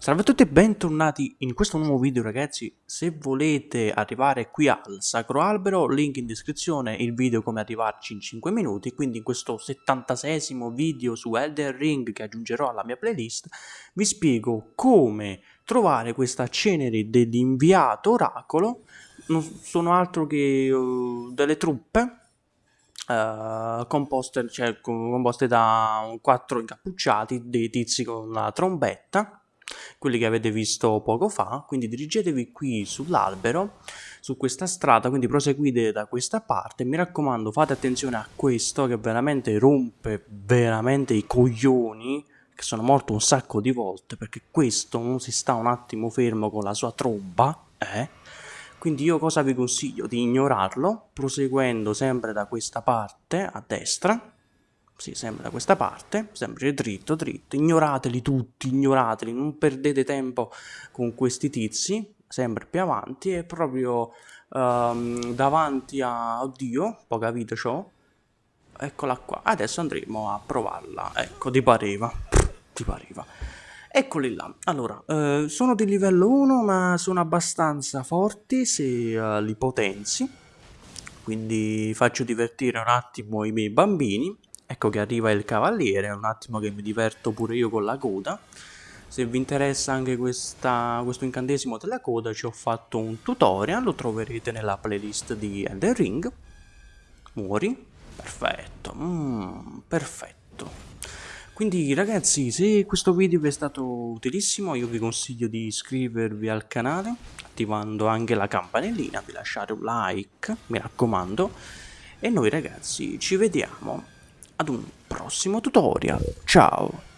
Salve a tutti e bentornati in questo nuovo video ragazzi, se volete arrivare qui al Sacro Albero, link in descrizione, il video come arrivarci in 5 minuti, quindi in questo 76esimo video su Elden Ring che aggiungerò alla mia playlist, vi spiego come trovare questa cenere dell'inviato oracolo, non sono altro che uh, delle truppe Uh, composte, cioè, composte, da quattro incappucciati, dei tizi con la trombetta quelli che avete visto poco fa, quindi dirigetevi qui sull'albero, su questa strada, quindi proseguite da questa parte, mi raccomando fate attenzione a questo che veramente rompe veramente i coglioni, che sono morto un sacco di volte, perché questo non si sta un attimo fermo con la sua tromba, eh? Quindi io cosa vi consiglio? Di ignorarlo, proseguendo sempre da questa parte, a destra, sì, sempre da questa parte, sempre dritto, dritto, ignorateli tutti, ignorateli, non perdete tempo con questi tizi, sempre più avanti e proprio um, davanti a... oddio, poca vita c'ho, eccola qua, adesso andremo a provarla, ecco, ti pareva, ti pareva. Eccoli là, allora, eh, sono di livello 1 ma sono abbastanza forti se uh, li potenzi, quindi faccio divertire un attimo i miei bambini Ecco che arriva il cavaliere, un attimo che mi diverto pure io con la coda. Se vi interessa anche questa, questo incantesimo della coda ci ho fatto un tutorial, lo troverete nella playlist di Elden Ring. Muori? Perfetto, mm, perfetto. Quindi ragazzi, se questo video vi è stato utilissimo, io vi consiglio di iscrivervi al canale, attivando anche la campanellina, vi lasciare un like, mi raccomando. E noi ragazzi ci vediamo ad un prossimo tutorial. Ciao!